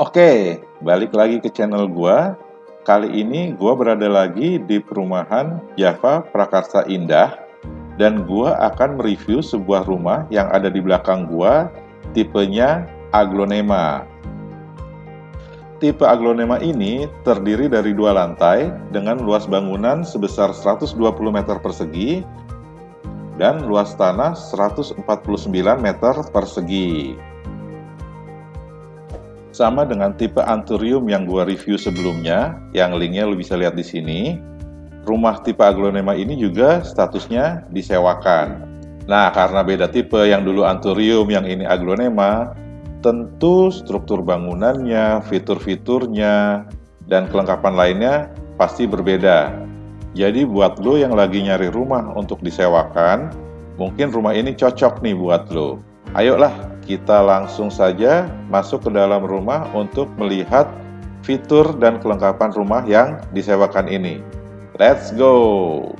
Oke, balik lagi ke channel gua. Kali ini gua berada lagi di perumahan Java Prakarsa Indah dan gua akan mereview sebuah rumah yang ada di belakang gua tipenya aglonema. Tipe aglonema ini terdiri dari dua lantai dengan luas bangunan sebesar 120 meter persegi dan luas tanah 149 meter persegi. Sama dengan tipe Anturium yang gua review sebelumnya, yang linknya lo bisa lihat di sini. Rumah tipe aglonema ini juga statusnya disewakan. Nah, karena beda tipe yang dulu Anturium, yang ini aglonema, tentu struktur bangunannya, fitur-fiturnya, dan kelengkapan lainnya pasti berbeda. Jadi buat lo yang lagi nyari rumah untuk disewakan, mungkin rumah ini cocok nih buat lo. Ayolah kita langsung saja masuk ke dalam rumah untuk melihat fitur dan kelengkapan rumah yang disewakan ini. Let's go!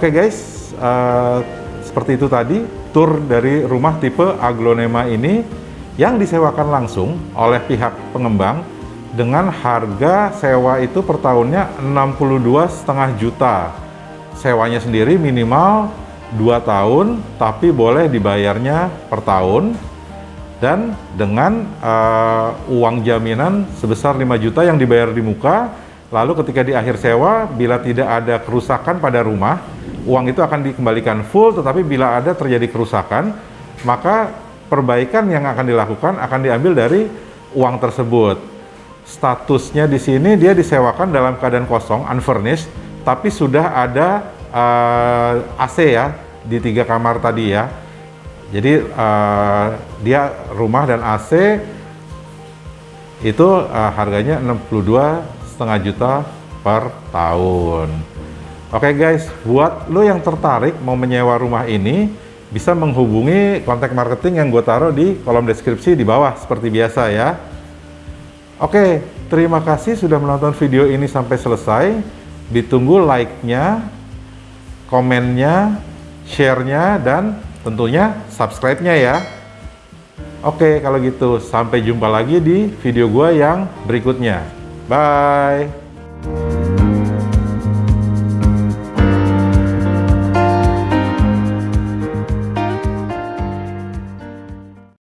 Oke guys, uh, seperti itu tadi tour dari rumah tipe aglonema ini yang disewakan langsung oleh pihak pengembang dengan harga sewa itu per tahunnya 62,5 juta. Sewanya sendiri minimal 2 tahun, tapi boleh dibayarnya per tahun dan dengan uh, uang jaminan sebesar 5 juta yang dibayar di muka lalu ketika di akhir sewa bila tidak ada kerusakan pada rumah uang itu akan dikembalikan full, tetapi bila ada terjadi kerusakan, maka perbaikan yang akan dilakukan akan diambil dari uang tersebut. Statusnya di sini dia disewakan dalam keadaan kosong, unfurnished, tapi sudah ada uh, eh, AC ya di tiga kamar tadi ya. Jadi uh, dia rumah dan AC itu uh, harganya 62,5 juta per tahun. Oke okay guys, buat lo yang tertarik mau menyewa rumah ini, bisa menghubungi kontak marketing yang gue taruh di kolom deskripsi di bawah seperti biasa ya. Oke, okay, terima kasih sudah menonton video ini sampai selesai. Ditunggu like-nya, komennya, share-nya, dan tentunya subscribe-nya ya. Oke, okay, kalau gitu sampai jumpa lagi di video gue yang berikutnya. Bye!